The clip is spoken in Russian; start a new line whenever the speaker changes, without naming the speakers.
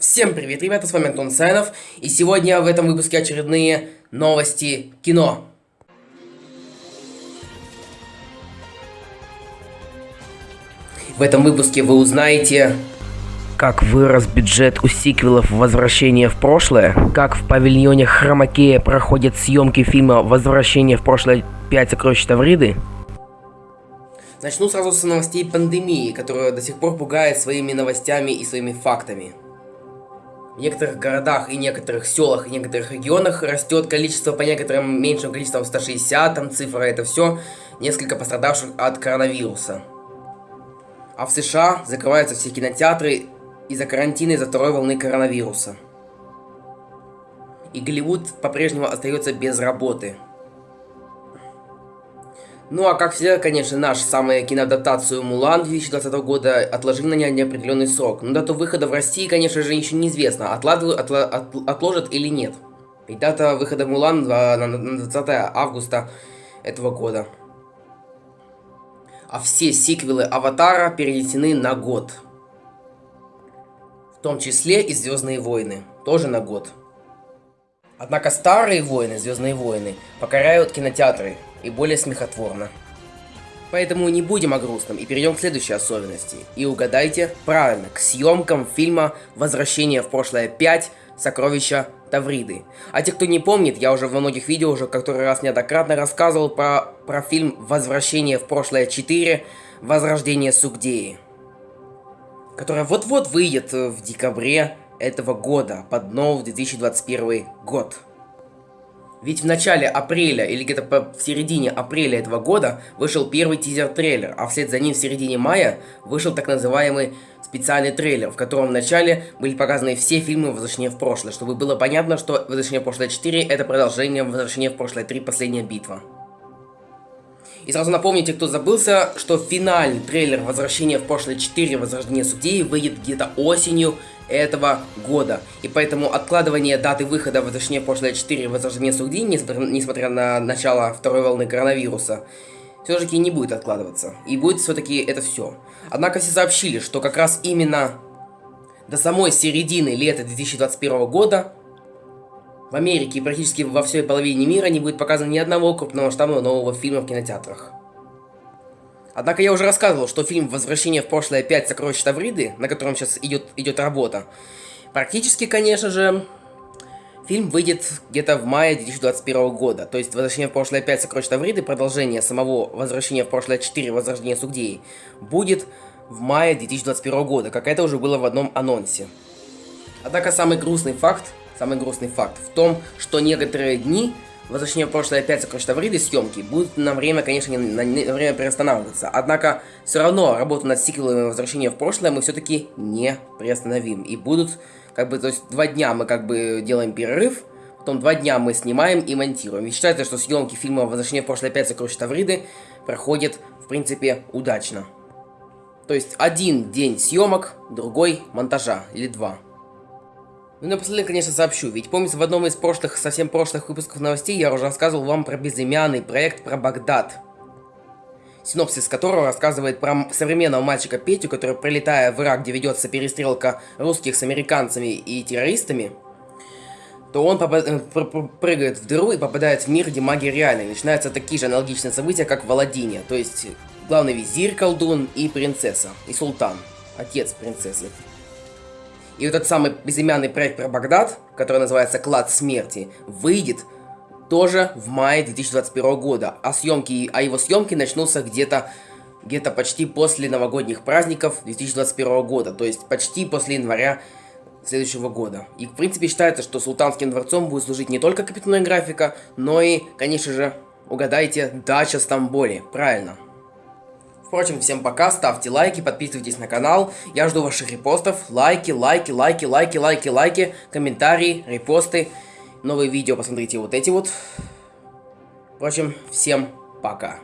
Всем привет, ребята, с вами Антон Сайнов, и сегодня в этом выпуске очередные новости кино. В этом выпуске вы узнаете, как вырос бюджет у сиквелов «Возвращение в прошлое», как в павильоне Хромакея проходят съемки фильма «Возвращение в прошлое. 5 сокровищ Тавриды», Начну сразу с новостей пандемии, которая до сих пор пугает своими новостями и своими фактами. В некоторых городах и некоторых селах и некоторых регионах растет количество по некоторым меньшим количеством 160, там цифра это все, несколько пострадавших от коронавируса. А в США закрываются все кинотеатры из-за карантина из-за второй волны коронавируса. И Голливуд по-прежнему остается без работы. Ну а как всегда, конечно, наш самая киноадаптацию Мулан 2020 года отложили на неопределенный срок. Но дату выхода в России, конечно же, еще неизвестно, отладывают, отла, от, отложат или нет. Ведь дата выхода Мулан на 20 августа этого года. А все сиквелы Аватара перенесены на год. В том числе и Звездные войны. Тоже на год. Однако старые войны, Звездные войны, покоряют кинотеатры и более смехотворно. Поэтому не будем о грустном и перейдем к следующей особенности. И угадайте правильно, к съемкам фильма «Возвращение в прошлое 5. Сокровища Тавриды». А те, кто не помнит, я уже во многих видео уже который раз неоднократно рассказывал про, про фильм «Возвращение в прошлое 4. Возрождение Сугдеи», которая вот-вот выйдет в декабре этого года, под новый 2021 год. Ведь в начале апреля или где-то в середине апреля этого года вышел первый тизер-трейлер, а вслед за ним в середине мая вышел так называемый специальный трейлер, в котором в начале были показаны все фильмы «Возвращение в прошлое», чтобы было понятно, что «Возвращение в прошлое 4» это продолжение «Возвращение в прошлое 3. Последняя битва». И сразу напомните, кто забылся, что финальный трейлер «Возвращение в прошлое 4. Возрождение судей» выйдет где-то осенью этого года. И поэтому откладывание даты выхода «Возвращение в прошлое 4. Возрождение судей», несмотря, несмотря на начало второй волны коронавируса, все-таки не будет откладываться. И будет все-таки это все. Однако все сообщили, что как раз именно до самой середины лета 2021 года в Америке и практически во всей половине мира не будет показано ни одного крупного масштабного нового фильма в кинотеатрах. Однако я уже рассказывал, что фильм «Возвращение в прошлое 5. Сокровища Тавриды», на котором сейчас идет, идет работа, практически, конечно же, фильм выйдет где-то в мае 2021 года. То есть «Возвращение в прошлое 5. Сокровища Тавриды», продолжение самого «Возвращения в прошлое 4. Возрождение Сугдеи», будет в мае 2021 года, как это уже было в одном анонсе. Однако самый грустный факт Самый грустный факт в том, что некоторые дни, возвращение в прошлое опять сокрушить Тавриды съемки, будут на время, конечно, на, время приостанавливаться. Однако, все равно работу над сиквелом возвращения в прошлое мы все-таки не приостановим. И будут, как бы, то есть, два дня мы, как бы, делаем перерыв, потом два дня мы снимаем и монтируем. И считается, что съемки фильма «Возвращение в прошлое опять сокрушить Тавриды» проходят, в принципе, удачно. То есть, один день съемок, другой монтажа, или два. Ну и напоследок, конечно, сообщу, ведь помните, в одном из прошлых, совсем прошлых выпусков новостей я уже рассказывал вам про безымянный проект про Багдад. Синопсис которого рассказывает про современного мальчика Петю, который, прилетая в Ирак, где ведется перестрелка русских с американцами и террористами, то он э, прыгает в дыру и попадает в мир, где магия реальная. начинаются такие же аналогичные события, как в Аладдине. То есть, главный визирь, колдун и принцесса, и султан, отец принцессы. И вот этот самый безымянный проект про Багдад, который называется «Клад смерти», выйдет тоже в мае 2021 года. А съемки, а его съемки начнутся где-то где-то почти после новогодних праздников 2021 года. То есть почти после января следующего года. И в принципе считается, что Султанским дворцом будет служить не только капитальная графика, но и, конечно же, угадайте, дача в Стамбуле. Правильно. Впрочем, всем пока, ставьте лайки, подписывайтесь на канал. Я жду ваших репостов, лайки, лайки, лайки, лайки, лайки, лайки, комментарии, репосты. Новые видео посмотрите вот эти вот. Впрочем, всем пока.